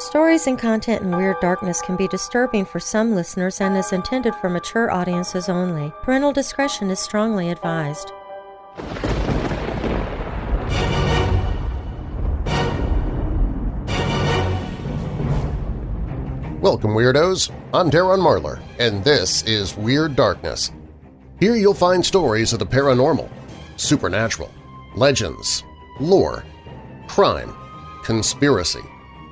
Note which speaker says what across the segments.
Speaker 1: Stories and content in Weird Darkness can be disturbing for some listeners and is intended for mature audiences only. Parental discretion is strongly advised.
Speaker 2: Welcome, Weirdos! I'm Darren Marlar, and this is Weird Darkness. Here you'll find stories of the paranormal, supernatural, legends, lore, crime, conspiracy,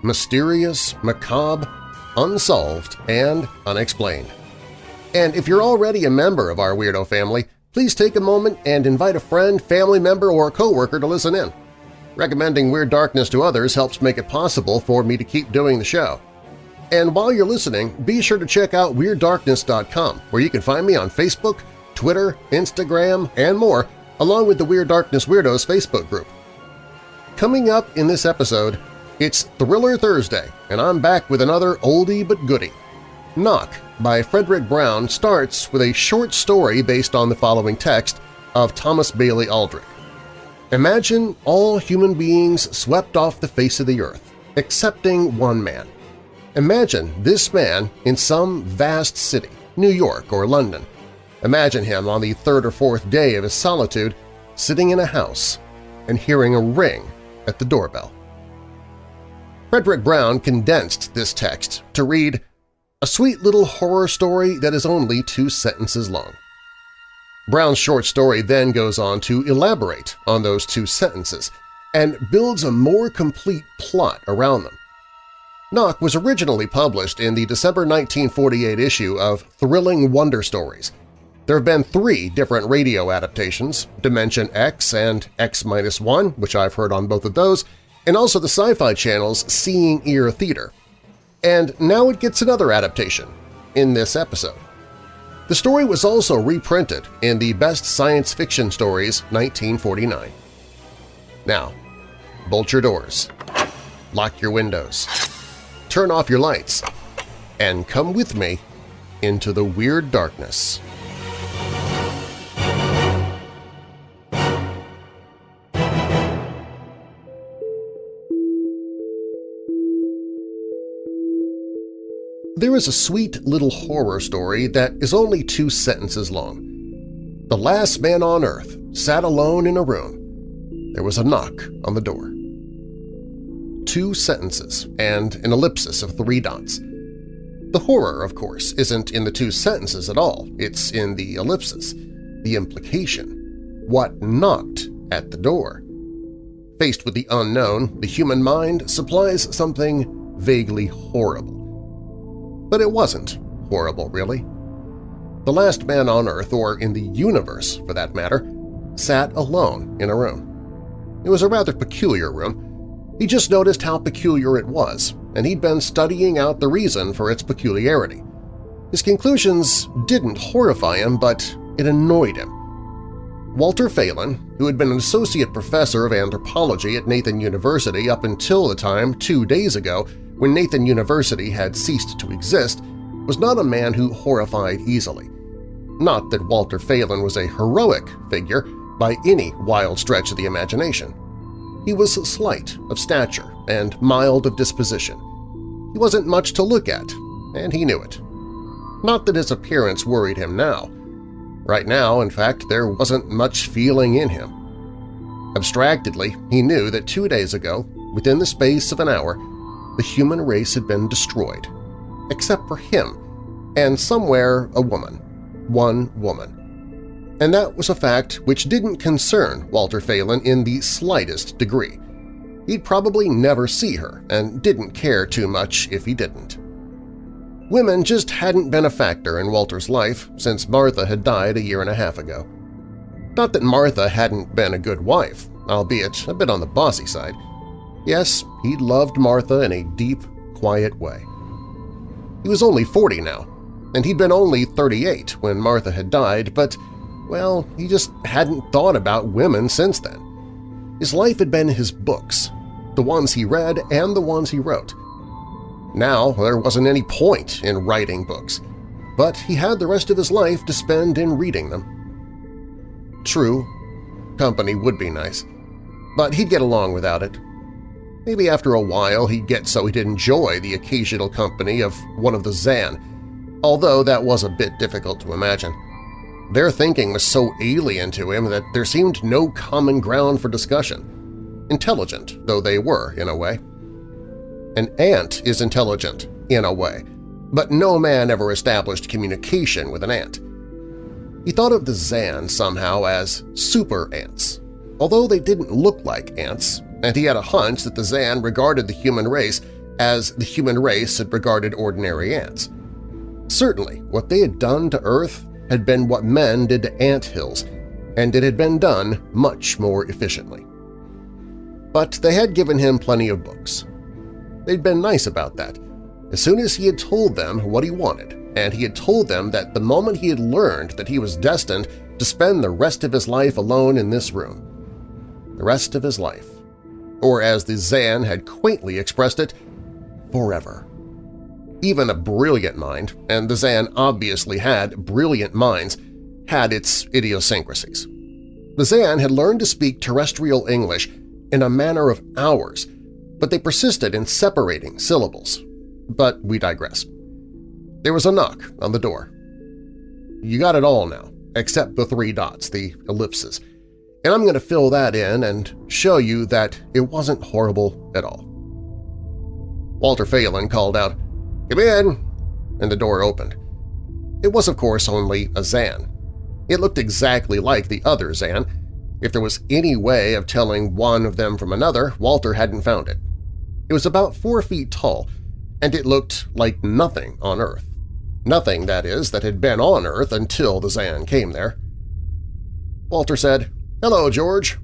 Speaker 2: mysterious, macabre, unsolved, and unexplained. And if you're already a member of our Weirdo family, please take a moment and invite a friend, family member, or coworker to listen in. Recommending Weird Darkness to others helps make it possible for me to keep doing the show. And while you're listening, be sure to check out WeirdDarkness.com, where you can find me on Facebook, Twitter, Instagram, and more, along with the Weird Darkness Weirdos Facebook group. Coming up in this episode, it's Thriller Thursday, and I'm back with another oldie but goodie. Knock by Fredric Brown starts with a short story based on the following text of Thomas Bailey Aldrich. Imagine all human beings swept off the face of the earth, excepting one man. Imagine this man in some vast city, New York or London. Imagine him on the third or fourth day of his solitude sitting in a house and hearing a ring at the doorbell. Fredric Brown condensed this text to read a sweet little horror story that is only two sentences long. Brown's short story then goes on to elaborate on those two sentences and builds a more complete plot around them. Knock was originally published in the December 1948 issue of Thrilling Wonder Stories. There have been three different radio adaptations, Dimension X and X-1, which I've heard on both of those, and also the Sci-Fi Channel's Seeing Ear Theater. And now it gets another adaptation in this episode. The story was also reprinted in the Best Science Fiction Stories 1949. Now, bolt your doors, lock your windows, turn off your lights, and come with me into the Weird Darkness. There is a sweet little horror story that is only two sentences long. The last man on Earth sat alone in a room. There was a knock on the door two sentences and an ellipsis of three dots. The horror, of course, isn't in the two sentences at all, it's in the ellipsis, the implication, what knocked at the door. Faced with the unknown, the human mind supplies something vaguely horrible. But it wasn't horrible, really. The last man on Earth, or in the universe for that matter, sat alone in a room. It was a rather peculiar room, he just noticed how peculiar it was, and he'd been studying out the reason for its peculiarity. His conclusions didn't horrify him, but it annoyed him. Walter Phelan, who had been an associate professor of anthropology at Nathan University up until the time two days ago when Nathan University had ceased to exist, was not a man who horrified easily. Not that Walter Phelan was a heroic figure by any wild stretch of the imagination. He was slight of stature and mild of disposition. He wasn't much to look at, and he knew it. Not that his appearance worried him now. Right now, in fact, there wasn't much feeling in him. Abstractedly, he knew that two days ago, within the space of an hour, the human race had been destroyed, except for him, and somewhere a woman, one woman and that was a fact which didn't concern Walter Phelan in the slightest degree. He'd probably never see her and didn't care too much if he didn't. Women just hadn't been a factor in Walter's life since Martha had died a year and a half ago. Not that Martha hadn't been a good wife, albeit a bit on the bossy side. Yes, he loved Martha in a deep, quiet way. He was only 40 now, and he'd been only 38 when Martha had died, but well, he just hadn't thought about women since then. His life had been his books, the ones he read and the ones he wrote. Now there wasn't any point in writing books, but he had the rest of his life to spend in reading them. True, company would be nice, but he'd get along without it. Maybe after a while he'd get so he'd enjoy the occasional company of one of the Zan, although that was a bit difficult to imagine. Their thinking was so alien to him that there seemed no common ground for discussion, intelligent though they were in a way. An ant is intelligent, in a way, but no man ever established communication with an ant. He thought of the Zan somehow as super ants, although they didn't look like ants, and he had a hunch that the Zan regarded the human race as the human race had regarded ordinary ants. Certainly, what they had done to Earth had been what men did to ant hills, and it had been done much more efficiently. But they had given him plenty of books. They'd been nice about that. As soon as he had told them what he wanted, and he had told them that the moment he had learned that he was destined to spend the rest of his life alone in this room, the rest of his life, or as the Zan had quaintly expressed it, forever. Even a brilliant mind, and the Zan obviously had brilliant minds, had its idiosyncrasies. The Zan had learned to speak terrestrial English in a manner of hours, but they persisted in separating syllables. But we digress. There was a knock on the door. You got it all now, except the three dots, the ellipses, and I'm going to fill that in and show you that it wasn't horrible at all. Walter Phelan called out, Come in! And the door opened. It was, of course, only a Zan. It looked exactly like the other Zan. If there was any way of telling one of them from another, Walter hadn't found it. It was about four feet tall, and it looked like nothing on Earth. Nothing, that is, that had been on Earth until the Zan came there. Walter said, Hello, George.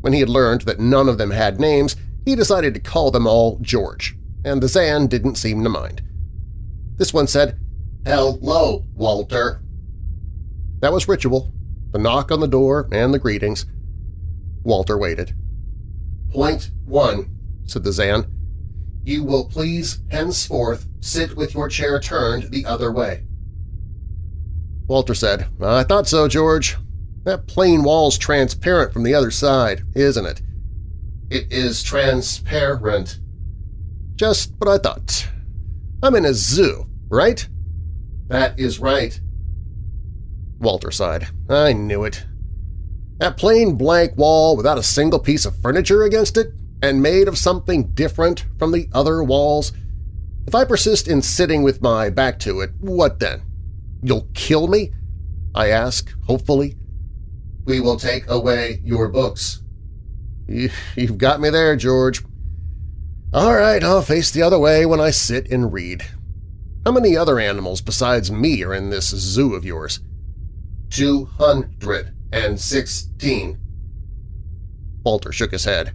Speaker 2: When he had learned that none of them had names, he decided to call them all George and the Zan didn't seem to mind. This one said, Hello, Walter. That was ritual, the knock on the door and the greetings. Walter waited. Point one, said the Zan. You will please henceforth sit with your chair turned the other way. Walter said, I thought so, George. That plain wall's transparent from the other side, isn't it? It is transparent, just what I thought. I'm in a zoo, right? That is right. Walter sighed. I knew it. That plain blank wall without a single piece of furniture against it and made of something different from the other walls. If I persist in sitting with my back to it, what then? You'll kill me? I ask, hopefully. We will take away your books. You've got me there, George. All right, I'll face the other way when I sit and read. How many other animals besides me are in this zoo of yours? Two hundred and sixteen. Walter shook his head.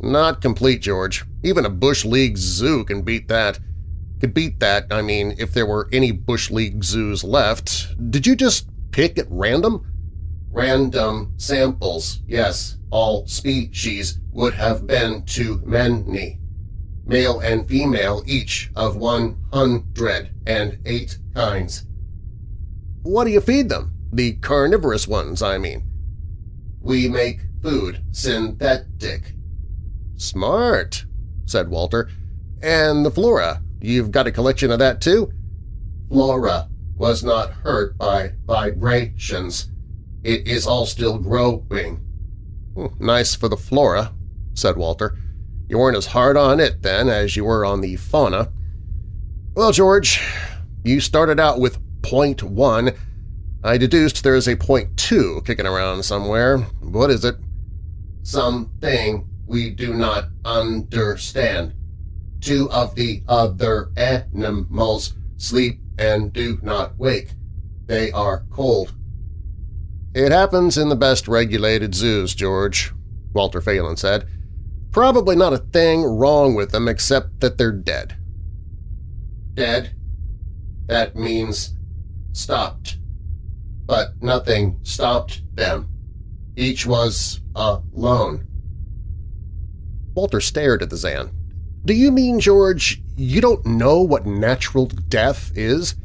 Speaker 2: Not complete, George. Even a Bush League zoo can beat that. Could beat that, I mean, if there were any Bush League zoos left. Did you just pick at random? Random samples, yes. All species would have been too many male and female each of one hundred and eight kinds. What do you feed them? The carnivorous ones, I mean. We make food synthetic. Smart, said Walter. And the flora, you've got a collection of that too? Flora was not hurt by vibrations. It is all still growing. Nice for the flora, said Walter. You weren't as hard on it then as you were on the fauna. Well, George, you started out with point one. I deduced there is a point two kicking around somewhere. What is it? Something we do not understand. Two of the other animals sleep and do not wake. They are cold. It happens in the best regulated zoos, George, Walter Phelan said. Probably not a thing wrong with them except that they're dead. Dead? That means stopped. But nothing stopped them. Each was alone. Walter stared at the Zan. Do you mean, George, you don't know what natural death is?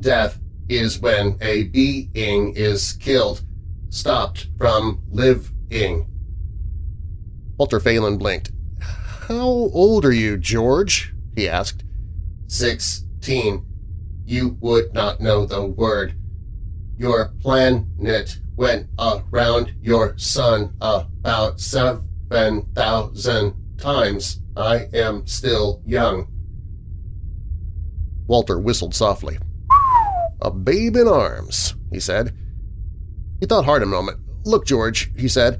Speaker 2: Death is when a being is killed, stopped from living. Walter Phelan blinked. How old are you, George? he asked.
Speaker 3: Sixteen. You would not know the word. Your planet went around your sun about seven thousand times. I am still young.
Speaker 2: Walter whistled softly. A babe in arms, he said. He thought hard a moment. Look, George, he said,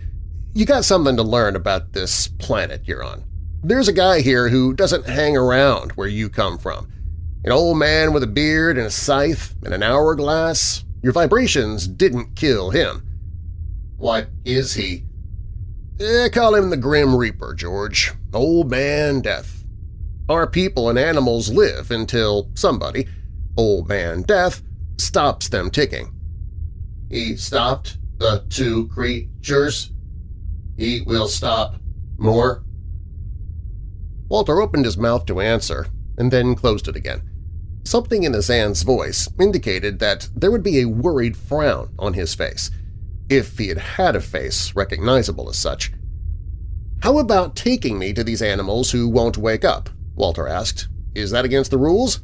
Speaker 2: you got something to learn about this planet you're on. There's a guy here who doesn't hang around where you come from. An old man with a beard and a scythe and an hourglass. Your vibrations didn't kill him.
Speaker 3: What is he?
Speaker 2: Eh, call him the Grim Reaper, George. Old Man Death. Our people and animals live until somebody, Old Man Death, stops them ticking.
Speaker 3: He stopped the two creatures. He will stop more.
Speaker 2: Walter opened his mouth to answer and then closed it again. Something in a Zan's voice indicated that there would be a worried frown on his face, if he had had a face recognizable as such. "'How about taking me to these animals who won't wake up?' Walter asked. "'Is that against the rules?'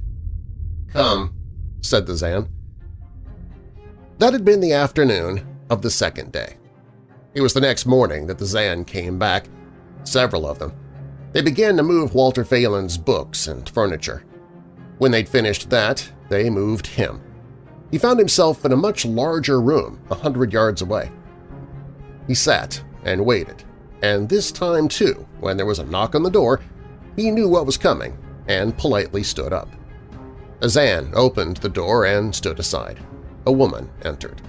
Speaker 3: "'Come,'
Speaker 2: said the Zan. That had been the afternoon of the second day. It was the next morning that the Zan came back, several of them. They began to move Walter Phelan's books and furniture. When they'd finished that, they moved him. He found himself in a much larger room a hundred yards away. He sat and waited, and this time, too, when there was a knock on the door, he knew what was coming and politely stood up. A Zan opened the door and stood aside. A woman entered.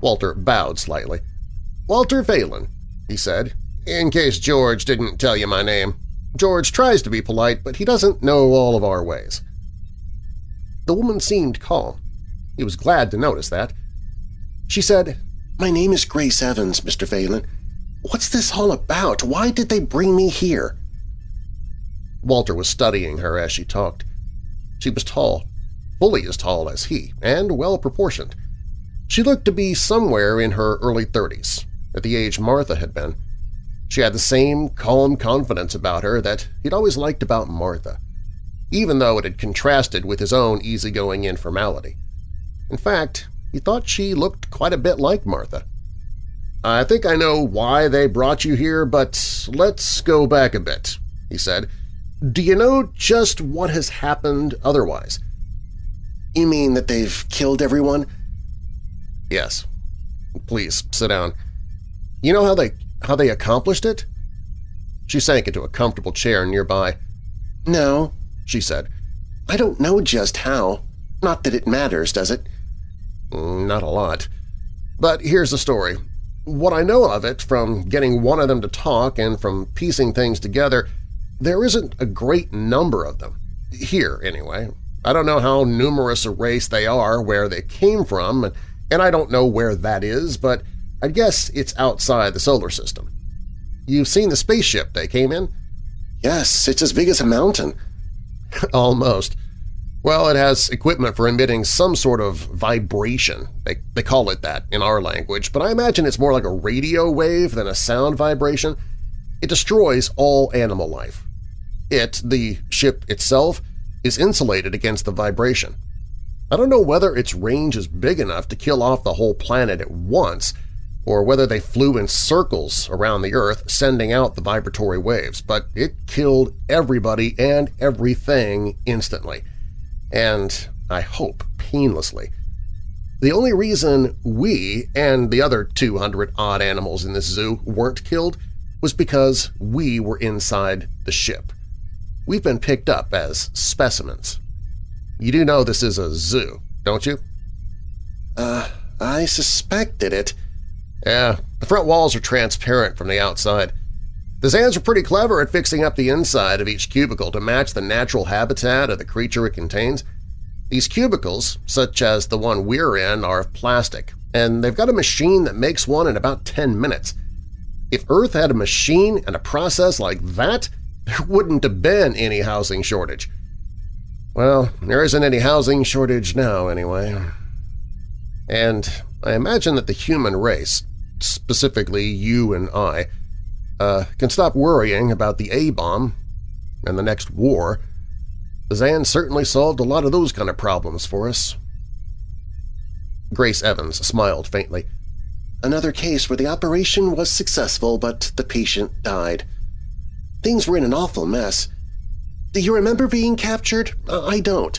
Speaker 2: Walter bowed slightly. "'Walter Phelan,' he said, in case George didn't tell you my name. George tries to be polite, but he doesn't know all of our ways. The woman seemed calm. He was glad to notice that. She said, My name is Grace Evans, Mr. Phelan. What's this all about? Why did they bring me here? Walter was studying her as she talked. She was tall, fully as tall as he, and well-proportioned. She looked to be somewhere in her early thirties, at the age Martha had been. She had the same calm confidence about her that he'd always liked about Martha, even though it had contrasted with his own easygoing informality. In fact, he thought she looked quite a bit like Martha. "'I think I know why they brought you here, but let's go back a bit,' he said. "'Do you know just what has happened otherwise?' "'You mean that they've killed everyone?' "'Yes. Please, sit down. You know how they how they accomplished it? She sank into a comfortable chair nearby. No, she said. I don't know just how. Not that it matters, does it? Mm, not a lot. But here's the story. What I know of it from getting one of them to talk and from piecing things together, there isn't a great number of them. Here, anyway. I don't know how numerous a race they are, where they came from, and I don't know where that is, but I'd guess it's outside the solar system. You've seen the spaceship they came in? Yes, it's as big as a mountain. Almost. Well, it has equipment for emitting some sort of vibration. They, they call it that in our language, but I imagine it's more like a radio wave than a sound vibration. It destroys all animal life. It, the ship itself, is insulated against the vibration. I don't know whether its range is big enough to kill off the whole planet at once, or whether they flew in circles around the Earth sending out the vibratory waves, but it killed everybody and everything instantly, and, I hope, painlessly. The only reason we and the other 200-odd animals in this zoo weren't killed was because we were inside the ship. We've been picked up as specimens. You do know this is a zoo, don't you? Uh, I suspected it, yeah, the front walls are transparent from the outside. The Zans are pretty clever at fixing up the inside of each cubicle to match the natural habitat of the creature it contains. These cubicles, such as the one we're in, are of plastic, and they've got a machine that makes one in about 10 minutes. If Earth had a machine and a process like that, there wouldn't have been any housing shortage. Well, there isn't any housing shortage now, anyway. And I imagine that the human race, specifically you and I, uh, can stop worrying about the A-bomb and the next war. Zan certainly solved a lot of those kind of problems for us. Grace Evans smiled faintly.
Speaker 4: Another case where the operation was successful, but the patient died. Things were in an awful mess. Do you remember being captured? I don't.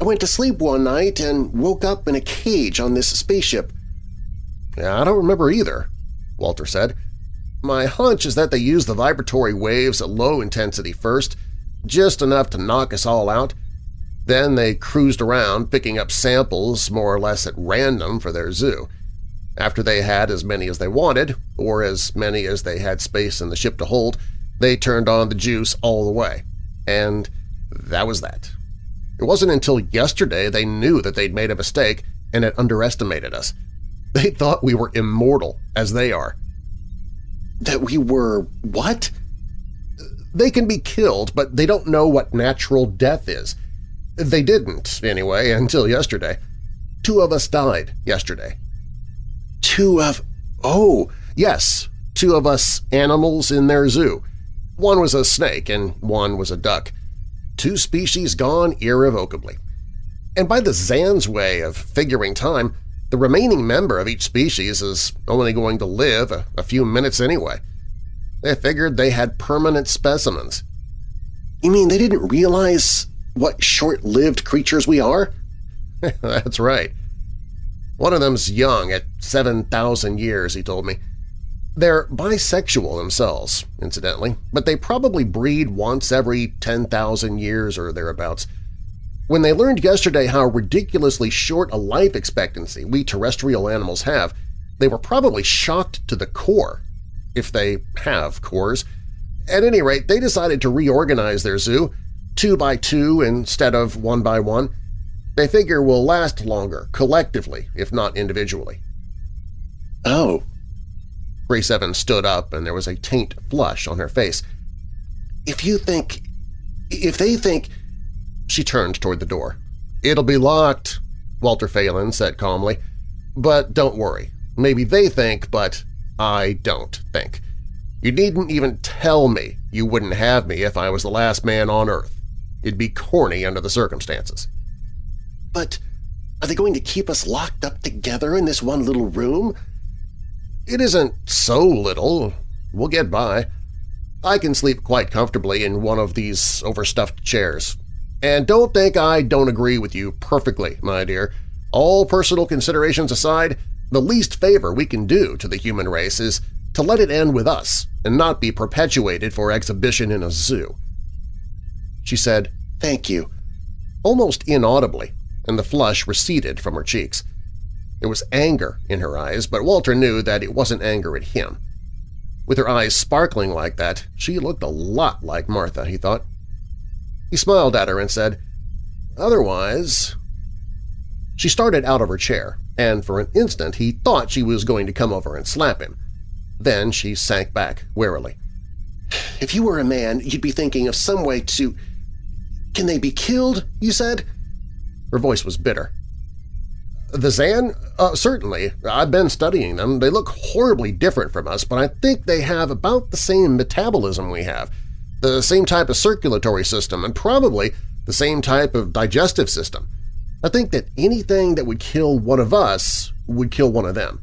Speaker 4: I went to sleep one night and woke up in a cage on this spaceship.
Speaker 2: I don't remember either, Walter said. My hunch is that they used the vibratory waves at low intensity first, just enough to knock us all out. Then they cruised around picking up samples more or less at random for their zoo. After they had as many as they wanted, or as many as they had space in the ship to hold, they turned on the juice all the way. And that was that. It wasn't until yesterday they knew that they'd made a mistake and had underestimated us. They thought we were immortal, as they are.
Speaker 4: That we were what?
Speaker 2: They can be killed, but they don't know what natural death is. They didn't, anyway, until yesterday. Two of us died yesterday.
Speaker 4: Two of… oh!
Speaker 2: Yes, two of us animals in their zoo. One was a snake and one was a duck. Two species gone irrevocably. And by the Zan's way of figuring time, the remaining member of each species is only going to live a, a few minutes anyway. They figured they had permanent specimens.
Speaker 4: You mean they didn't realize what short-lived creatures we are?
Speaker 2: That's right. One of them's young at 7,000 years, he told me. They're bisexual themselves, incidentally, but they probably breed once every 10,000 years or thereabouts. When they learned yesterday how ridiculously short a life expectancy we terrestrial animals have, they were probably shocked to the core, if they have cores. At any rate, they decided to reorganize their zoo, two by two instead of one by one. They figure we'll last longer, collectively, if not individually.
Speaker 4: Oh.
Speaker 2: Grace Evans stood up and there was a taint flush on her face.
Speaker 4: If you think… if they think
Speaker 2: she turned toward the door. "'It'll be locked,' Walter Phelan said calmly. "'But don't worry. Maybe they think, but I don't think. You needn't even tell me you wouldn't have me if I was the last man on Earth. It'd be corny under the circumstances.'
Speaker 4: "'But are they going to keep us locked up together in this one little room?'
Speaker 2: "'It isn't so little. We'll get by. I can sleep quite comfortably in one of these overstuffed chairs. And don't think I don't agree with you perfectly, my dear. All personal considerations aside, the least favor we can do to the human race is to let it end with us and not be perpetuated for exhibition in a zoo. She said,
Speaker 4: Thank you,
Speaker 2: almost inaudibly, and the flush receded from her cheeks. There was anger in her eyes, but Walter knew that it wasn't anger at him. With her eyes sparkling like that, she looked a lot like Martha, he thought. He smiled at her and said, Otherwise… She started out of her chair, and for an instant he thought she was going to come over and slap him. Then she sank back warily.
Speaker 4: If you were a man, you'd be thinking of some way to… Can they be killed, you said?
Speaker 2: Her voice was bitter. The Zan? Uh, certainly. I've been studying them. They look horribly different from us, but I think they have about the same metabolism we have – the same type of circulatory system, and probably the same type of digestive system. I think that anything that would kill one of us would kill one of them.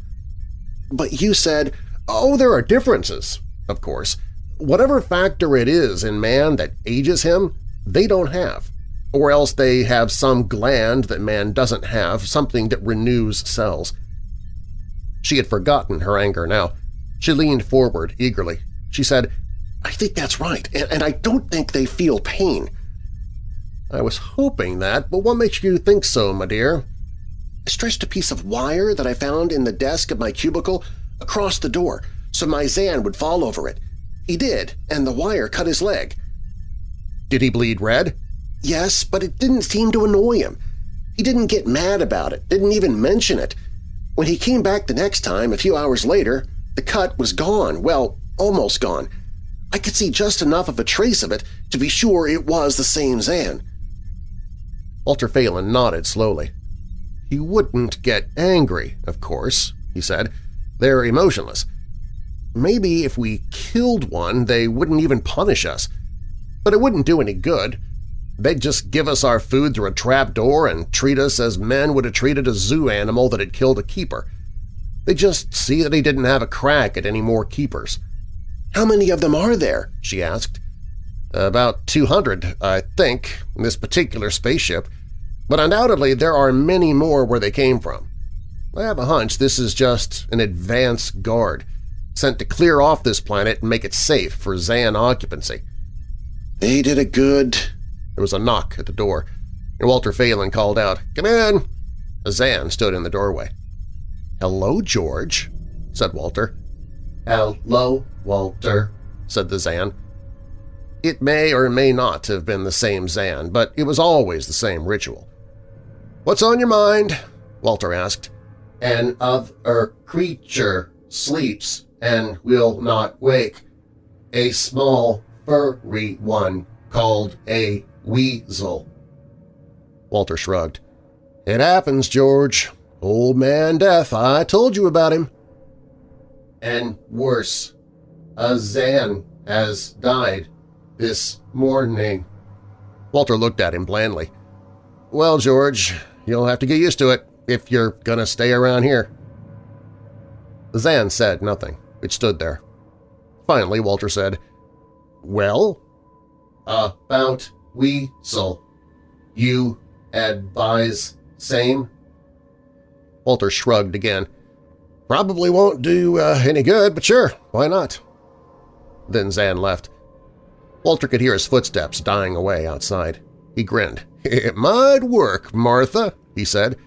Speaker 4: But you said,
Speaker 2: oh, there are differences, of course. Whatever factor it is in man that ages him, they don't have. Or else they have some gland that man doesn't have, something that renews cells. She had forgotten her anger now. She leaned forward eagerly. She said,
Speaker 4: I think that's right, and, and I don't think they feel pain.
Speaker 2: I was hoping that, but what makes you think so, my dear?
Speaker 4: I stretched a piece of wire that I found in the desk of my cubicle across the door so my Zan would fall over it. He did, and the wire cut his leg.
Speaker 2: Did he bleed red?
Speaker 4: Yes, but it didn't seem to annoy him. He didn't get mad about it, didn't even mention it. When he came back the next time, a few hours later, the cut was gone, well, almost gone, I could see just enough of a trace of it to be sure it was the same Zan.
Speaker 2: Walter Phelan nodded slowly. He wouldn't get angry, of course, he said. They're emotionless. maybe if we killed one they wouldn't even punish us. But it wouldn't do any good. They'd just give us our food through a trap door and treat us as men would have treated a zoo animal that had killed a keeper. They'd just see that he didn't have a crack at any more keepers.
Speaker 4: How many of them are there? she asked.
Speaker 2: About 200, I think, in this particular spaceship, but undoubtedly there are many more where they came from. I have a hunch this is just an advance guard, sent to clear off this planet and make it safe for Zan occupancy.
Speaker 4: They did a good…
Speaker 2: There was a knock at the door, and Walter Phelan called out, "'Come in!' Zan stood in the doorway. "'Hello, George,' said Walter.
Speaker 3: "'Hello, Walter,'
Speaker 2: said the Zan. It may or may not have been the same Zan, but it was always the same ritual. "'What's on your mind?' Walter asked.
Speaker 3: "'An other creature sleeps and will not wake. A small furry one called a weasel.
Speaker 2: Walter shrugged. It happens, George. Old man Death, I told you about him.
Speaker 3: And worse, a Zan has died this morning.
Speaker 2: Walter looked at him blandly. Well, George, you'll have to get used to it if you're gonna stay around here. Zan said nothing. It stood there. Finally, Walter said, Well?
Speaker 3: About Weasel. You advise same?
Speaker 2: Walter shrugged again. Probably won't do uh, any good, but sure, why not? Then Zan left. Walter could hear his footsteps dying away outside. He grinned. It might work, Martha, he said.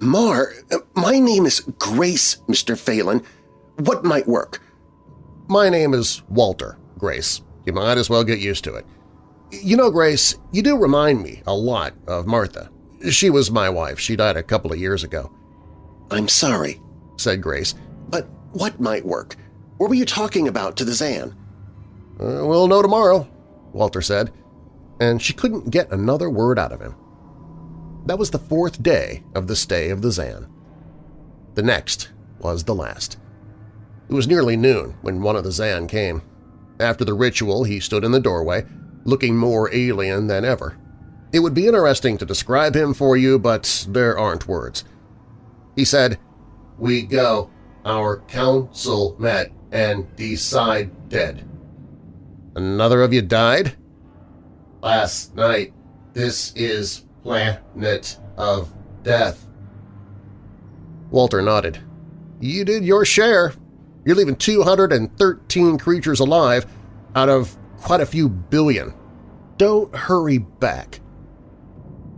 Speaker 4: Mar, my name is Grace, Mr. Phelan. What might work?
Speaker 2: My name is Walter, Grace. You might as well get used to it. You know, Grace, you do remind me a lot of Martha. She was my wife. She died a couple of years ago.
Speaker 4: I'm sorry, said Grace, but what might work? What were you talking about to the Zan?
Speaker 2: Uh, we'll know tomorrow, Walter said, and she couldn't get another word out of him. That was the fourth day of the stay of the Zan. The next was the last. It was nearly noon when one of the Zan came. After the ritual, he stood in the doorway, looking more alien than ever. It would be interesting to describe him for you, but there aren't words. He said,
Speaker 3: We go. Our council met and decide dead.
Speaker 2: Another of you died?
Speaker 3: Last night. This is planet of death.
Speaker 2: Walter nodded. You did your share. You're leaving 213 creatures alive out of quite a few billion. Don't hurry back.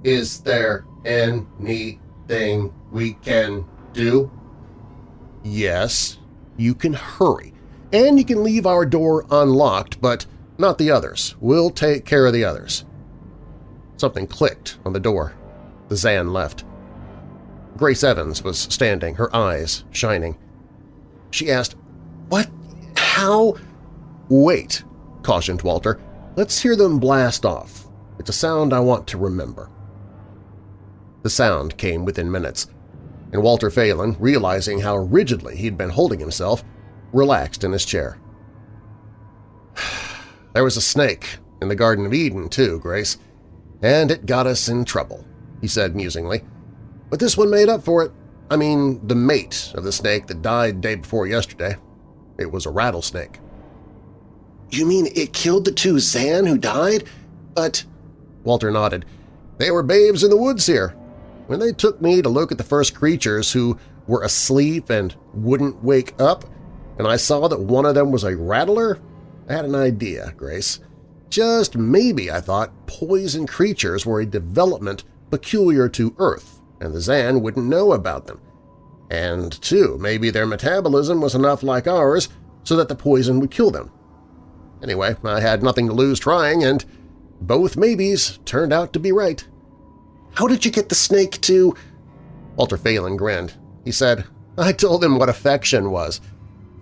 Speaker 3: Is there anything we can do?
Speaker 2: Yes, you can hurry. And you can leave our door unlocked, but not the others. We'll take care of the others. Something clicked on the door. The Zan left. Grace Evans was standing, her eyes shining. She asked, What? How? Wait, cautioned Walter. Let's hear them blast off. It's a sound I want to remember. The sound came within minutes, and Walter Phelan, realizing how rigidly he'd been holding himself, relaxed in his chair. There was a snake in the Garden of Eden, too, Grace, and it got us in trouble, he said musingly. But this one made up for it. I mean, the mate of the snake that died day before yesterday. It was a rattlesnake.
Speaker 4: You mean it killed the two Zan who died? But…
Speaker 2: Walter nodded. They were babes in the woods here. When they took me to look at the first creatures who were asleep and wouldn't wake up, and I saw that one of them was a rattler, I had an idea, Grace. Just maybe, I thought, poison creatures were a development peculiar to Earth, and the Zan wouldn't know about them. And, too, maybe their metabolism was enough like ours so that the poison would kill them. Anyway, I had nothing to lose trying, and both maybes turned out to be right.
Speaker 4: How did you get the snake to…
Speaker 2: Walter Phelan grinned. He said, I told them what affection was.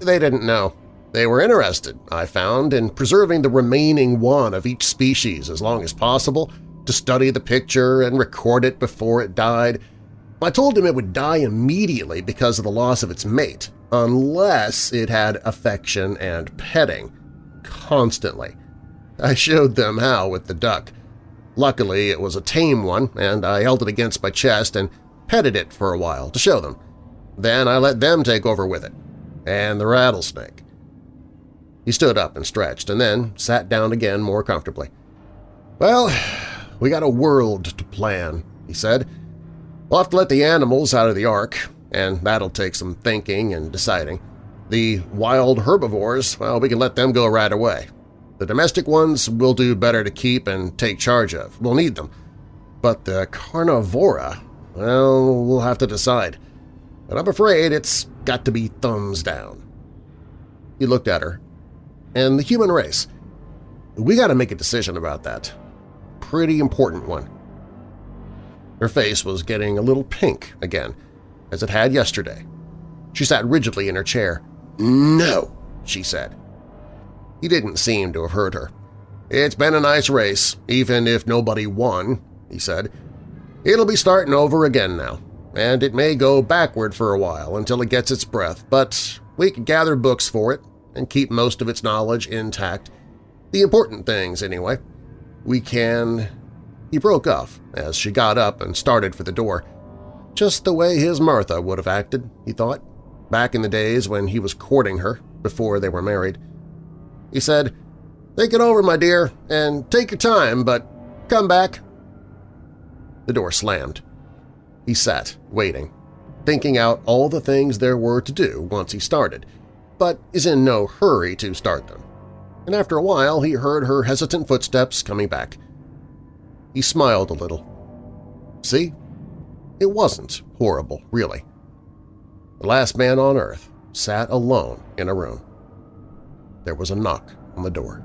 Speaker 2: They didn't know. They were interested, I found, in preserving the remaining one of each species as long as possible, to study the picture and record it before it died. I told him it would die immediately because of the loss of its mate, unless it had affection and petting, constantly. I showed them how with the duck. Luckily, it was a tame one, and I held it against my chest and petted it for a while to show them. Then I let them take over with it. And the rattlesnake. He stood up and stretched, and then sat down again more comfortably. Well, we got a world to plan, he said. We'll have to let the animals out of the ark, and that'll take some thinking and deciding. The wild herbivores, well, we can let them go right away. The domestic ones we'll do better to keep and take charge of. We'll need them. But the carnivora, well, we'll have to decide. But I'm afraid it's got to be thumbs down. He looked at her. And the human race. We got to make a decision about that. Pretty important one. Her face was getting a little pink again, as it had yesterday. She sat rigidly in her chair. "'No,' she said. He didn't seem to have heard her. "'It's been a nice race, even if nobody won,' he said. "'It'll be starting over again now, and it may go backward for a while until it gets its breath, but we can gather books for it and keep most of its knowledge intact. The important things, anyway. We can… He broke off as she got up and started for the door. Just the way his Martha would have acted, he thought, back in the days when he was courting her, before they were married. He said, Think it over, my dear, and take your time, but come back. The door slammed. He sat, waiting, thinking out all the things there were to do once he started, but is in no hurry to start them. And after a while he heard her hesitant footsteps coming back. He smiled a little. See? It wasn't horrible, really. The last man on Earth sat alone in a room. There was a knock on the door.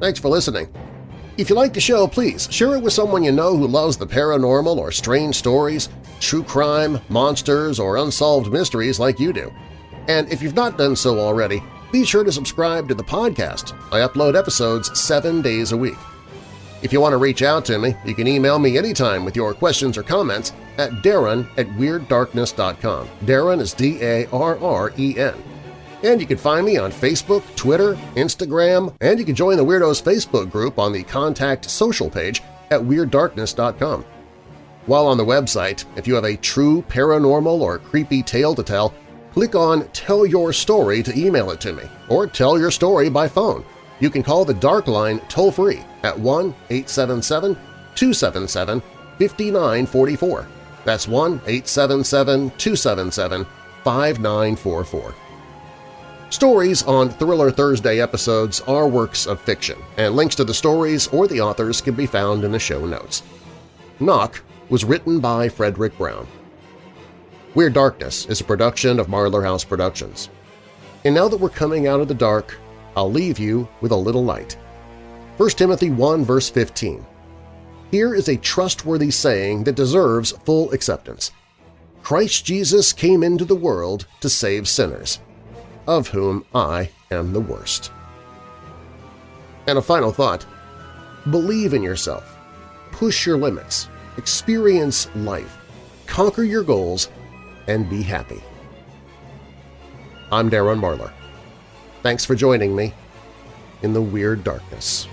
Speaker 2: Thanks for listening. If you like the show, please share it with someone you know who loves the paranormal or strange stories, true crime, monsters, or unsolved mysteries like you do. And if you've not done so already, be sure to subscribe to the podcast. I upload episodes seven days a week. If you want to reach out to me, you can email me anytime with your questions or comments at darren at WeirdDarkness.com. Darren is D-A-R-R-E-N. And you can find me on Facebook, Twitter, Instagram, and you can join the Weirdos Facebook group on the Contact Social page at WeirdDarkness.com. While on the website, if you have a true paranormal or creepy tale to tell, click on Tell Your Story to email it to me, or tell your story by phone. You can call the Dark Line toll-free at 1-877-277-5944. That's 1-877-277-5944. Stories on Thriller Thursday episodes are works of fiction, and links to the stories or the authors can be found in the show notes. Knock was written by Fredric Brown. Weird Darkness is a production of Marlar House Productions. And now that we're coming out of the dark, I'll leave you with a little light. 1 Timothy 1 verse 15. Here is a trustworthy saying that deserves full acceptance. Christ Jesus came into the world to save sinners, of whom I am the worst. And a final thought. Believe in yourself. Push your limits. Experience life. Conquer your goals and be happy. I'm Darren Marlar. Thanks for joining me in the Weird Darkness.